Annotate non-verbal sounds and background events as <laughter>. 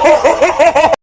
Oh, <laughs>